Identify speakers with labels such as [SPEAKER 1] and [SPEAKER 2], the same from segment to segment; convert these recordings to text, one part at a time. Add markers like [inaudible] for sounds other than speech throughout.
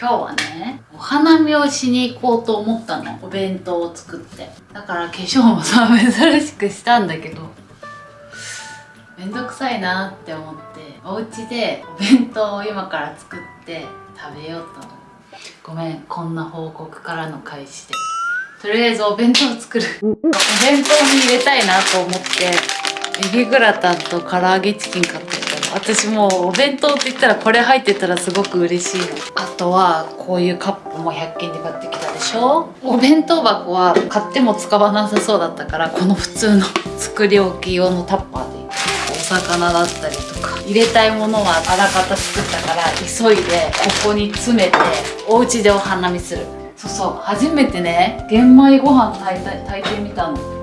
[SPEAKER 1] 今日はねお花見をしに行こうと思ったの。お弁当を作って。だから化粧もさ珍しくしたんだけど。めんどくさいなって思って。お家でお弁当を今から作って食べようとごめんこんな報告からの開始で。とりあえずお弁当作る。お弁当に入れたいなと思って。エビグラタンと唐揚げチキン買って私もうお弁当って言ったらこれ入ってたらすごく嬉しいの。あとはこういうカップも100均で買ってきたでしょ。お弁当箱は買っても使わなさそうだったからこの普通の作り置き用のタッパーで。お魚だったりとか。入れたいものはあらかた作ったから急いでここに詰めてお家でお花見する。そうそう。初めてね玄米ご飯炊いた炊いてみたの。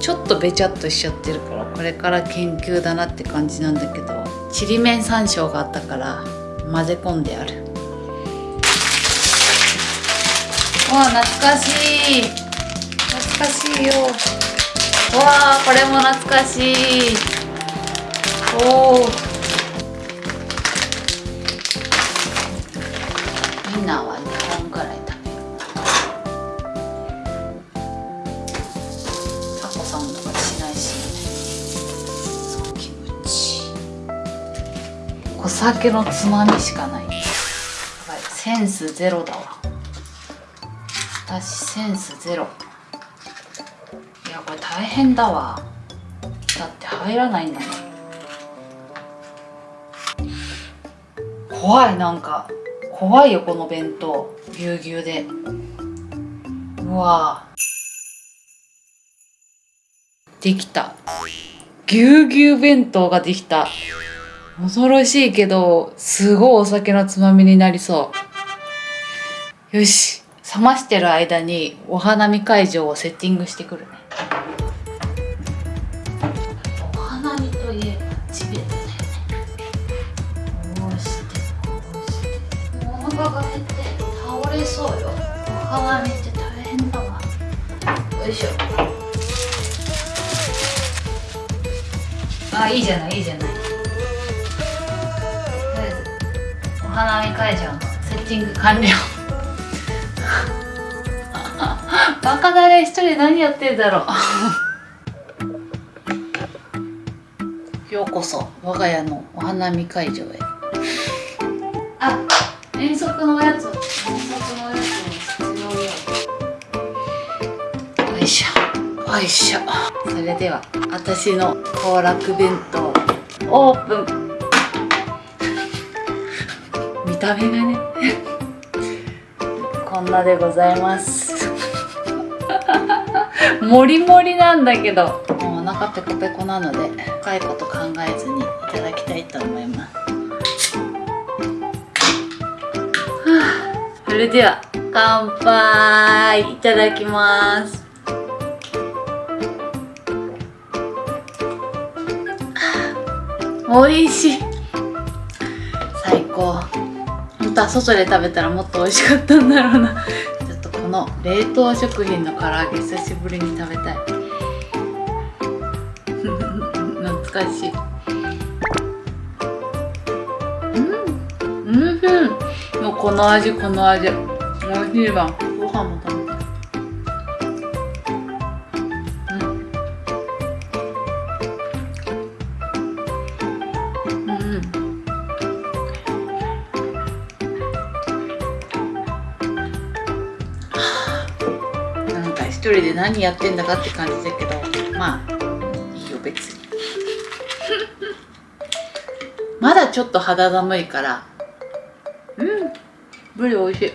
[SPEAKER 1] ちょっとべちゃっとしちゃってるからこれから研究だなって感じなんだけどちりめん山椒があったから混ぜ込んである。わあ懐かしい。懐かしいよ。わあこれも懐かしい。おおみんなは酒のつまみしかない。やばいセンスゼロだわ。私センスゼロ。いやこれ大変だわ。だって入らないんだもん。怖いなんか。怖いよこの弁当。ぎゅうぎゅうで。うわ。できた。ぎゅうぎゅう弁当ができた。恐ろしいけどすごいお酒のつまみになりそう。よし冷ましてる間にお花見会場をセッティングしてくるね。お花見といえばチベットだよねこうし。てこうしてお腹が減って倒れそうよ。お花見って大変だわ。よいしょ。あいいじゃないいいじゃない花見会場のセッティング完了。[laughs] バカだれ一人で何やってんだろう。[laughs] ようこそ我が家のお花見会場へ。あ遠足のやつ。遠足のやつを必要よ。よいしょ。よいしょ。それでは私の行楽弁当オープンた目がね。こんなでございます。もりもりなんだけど。もうお腹ペコペコなので深いこと考えずにいただきたいと思います。はあそれでは乾杯。いただきます。美味しい。最高本当は外で食べたらもっと美味しかったんだろうな。[laughs] ちょっとこの冷凍食品の唐揚げ久しぶりに食べたい。[laughs] 懐かしい。うん。うん。もうこの味この味。美味しいわ。ご飯も食べ何やってんだかって感じだけどまあいいよ別に。[laughs] まだちょっと肌寒いから。うん。ブリ美味しい。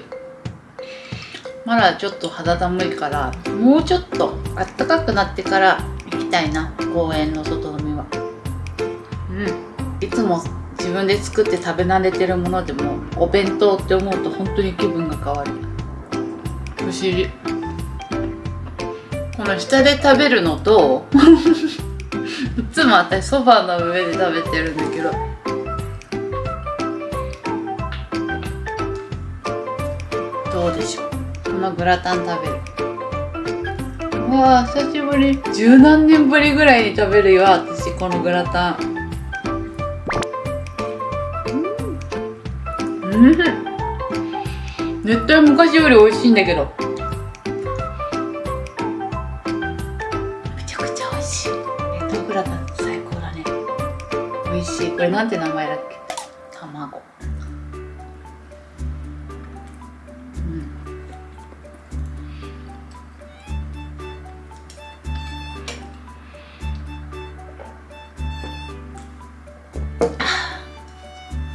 [SPEAKER 1] まだちょっと肌寒いからもうちょっとあったかくなってから行きたいな公園の外飲みは。うん。いつも自分で作って食べ慣れてるものでもお弁当って思うと本当に気分が変わる。不思議この下で食べるのといつも私ソファーの上で食べてるんだけど。どうでしょう？このグラタン食べる。うわあ久しぶり。十何年ぶりぐらいに食べるよ私このグラタン。うん。うん。絶対昔より美味しいんだけど。れなんて名前だっけ？卵。うん。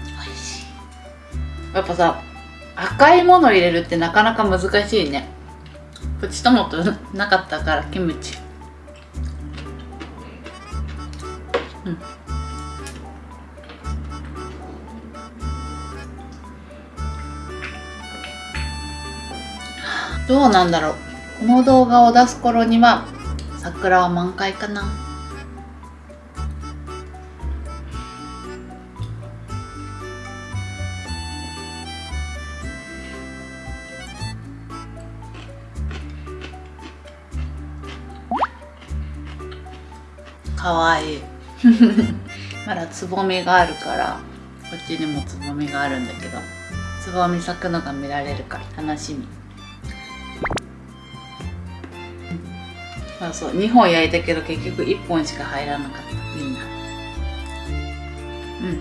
[SPEAKER 1] 美味しいやっぱさ赤いもの入れるってなかなか難しいね。プチトマトなかったからキムチ。うんどうなんだろう。この動画を出す頃には桜は満開かな。かわいい。[laughs] まだつぼみがあるからこっちにもつぼみがあるんだけどつぼみ咲くのが見られるから楽しみそうそう2本焼いたけど結局1本しか入らなかった。みんな。うん。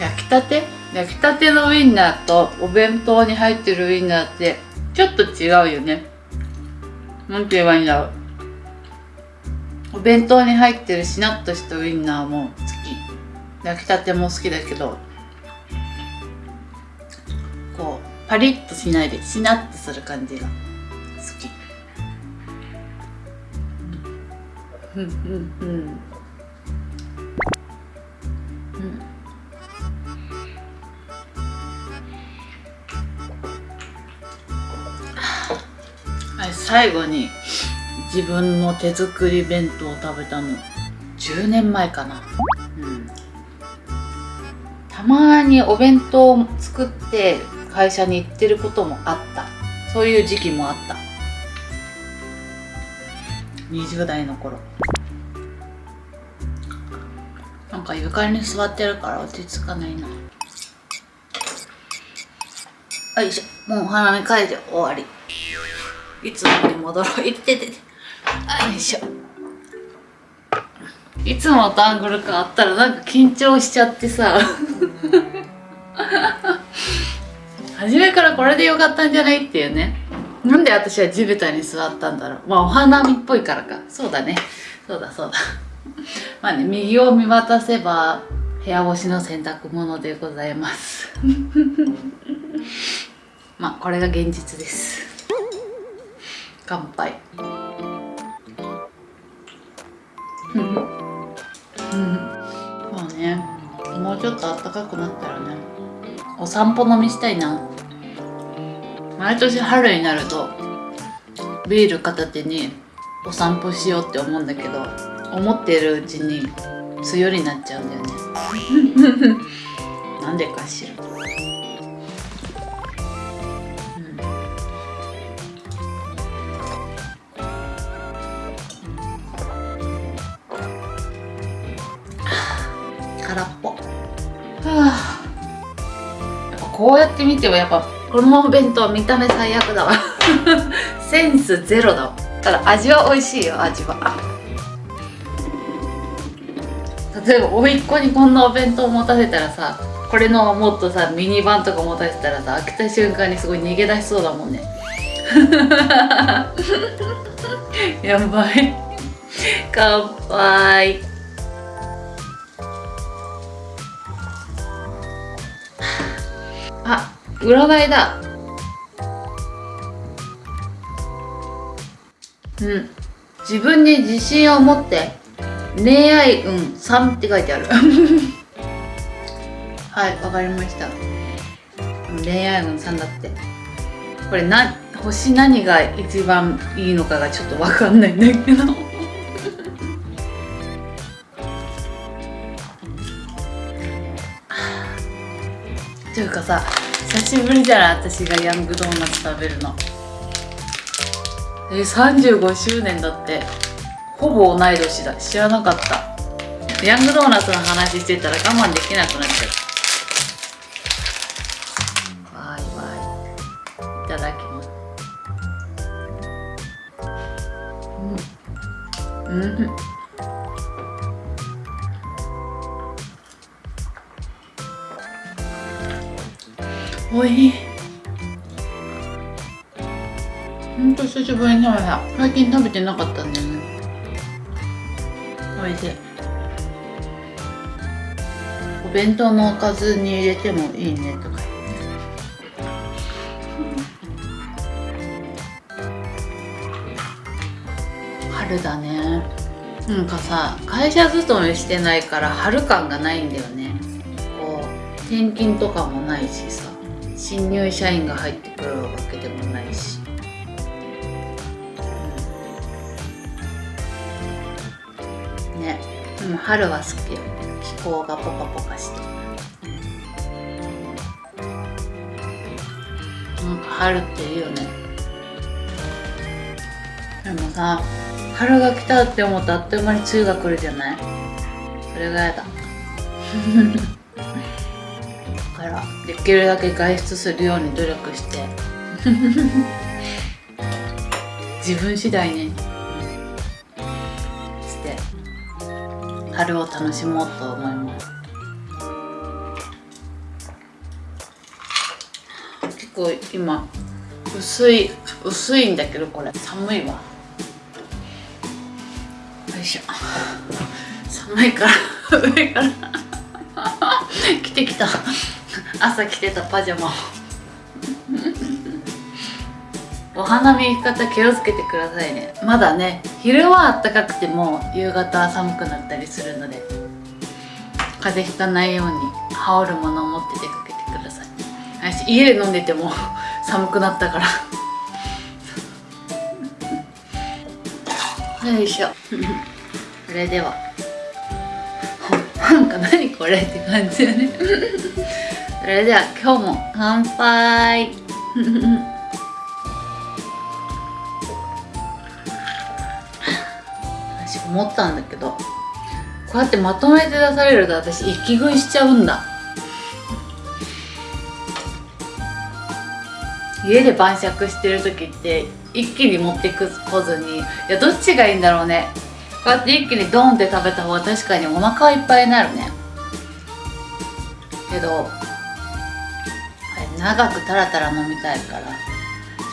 [SPEAKER 1] 焼きたて？焼きたてのウインナーとお弁当に入ってるウインナーってちょっと違うよね。なんて言えばいいんだろう。お弁当に入ってるしなっとしたウインナーも好き。焼きたても好きだけどパリッとしないでしなっとする感じが好き。うんうんうん。うん最後に自分の手作り弁当を食べたの10年前かな。うん。たまにお弁当を作って会社に行ってることもあった。そういう時期もあった。20代の頃。なんか床に座ってるから落ち着かないな。よいしょ。もうお花見会場終わり。いつもに戻ろう。いっててて。よいしょ。いつもとアングル感あったらなんか緊張しちゃってさ。初めからこれでよかったんじゃないっていうね。なんで私は地べたに座ったんだろう。まあお花見っぽいからか。そうだね。そうだそうだ。[laughs] まあね右を見渡せば部屋干しの洗濯物でございます。[laughs] まあこれが現実です。乾杯。そうねもうちょっと暖かくなったらねお散歩飲みしたいな。毎年春になるとビール片手にお散歩しようって思うんだけど思ってるうちに梅雨になっちゃうんだよね。[laughs] なんでかしら。うん。[sighs] 空っぽ。は [sighs] あやっぱこうやって見てもやっぱこのお弁当見た目最悪だわ。[laughs] センスゼロだわ。ただ味は美味しいよ味は。例えば甥っ子にこんなお弁当持たせたらさこれのもっとさミニバンとか持たせたらさ開けた瞬間にすごい逃げ出しそうだもんね。[laughs] やばい。[laughs] 乾杯。占いだ。うん。自分に自信を持って恋愛運3って書いてある。[laughs] はいわかりました。恋愛運3だって。これな星何が一番いいのかがちょっとわかんないんだけど。[laughs] というかさ久しぶりじゃな私がヤングドーナツ食べるの。え35周年だって。ほぼ同い年だ。知らなかった。ヤングドーナツの話してたら我慢できなくなっちゃう。わいわいいただきます。うん。うん。おいしい。ほんと久しぶりに最近食べてなかったんだよね。おいしい。お弁当のおかずに入れてもいいねとか春だね。なんかさ会社勤めしてないから春感がないんだよね。こう転勤とかもないしさ新入社員が入ってくるわけでもないし、うん、ね。でも春は好きよ気候がポカポカしてなんか春っていいよね。でもさ春が来たって思ったらあっという間に梅雨が来るじゃない？それがやだ。だからできるだけ外出するように努力して。[laughs] 自分次第ねして春を楽しもうと思います。結構今薄い薄いんだけどこれ。寒いわ。よいしょ。寒いから [laughs] 上から。[laughs] 着てきた。[laughs] 朝着てたパジャマを。[laughs] お花見行き方気をつけてくださいね。まだね昼は暖かくても夕方は寒くなったりするので風邪ひかないように羽織るものを持って出かけてください。私家で飲んでても寒くなったから。よいしょ。それでは。なんか何これって感じだね。それでは今日も乾杯。私思ったんだけどこうやってまとめて出されると私息食いしちゃうんだ。家で晩酌してる時って一気に持ってくこずにいやどっちがいいんだろうね。こうやって一気にドンって食べた方が確かにお腹いっぱいになるね。けど長くタラタラ飲みたいから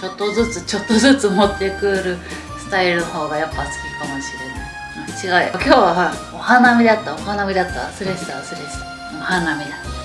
[SPEAKER 1] ちょっとずつちょっとずつ持ってくるスタイルの方がやっぱ好きかもしれない。違う今日はお花見だった。お花見だった。忘れてた忘れてた。お花見だ。った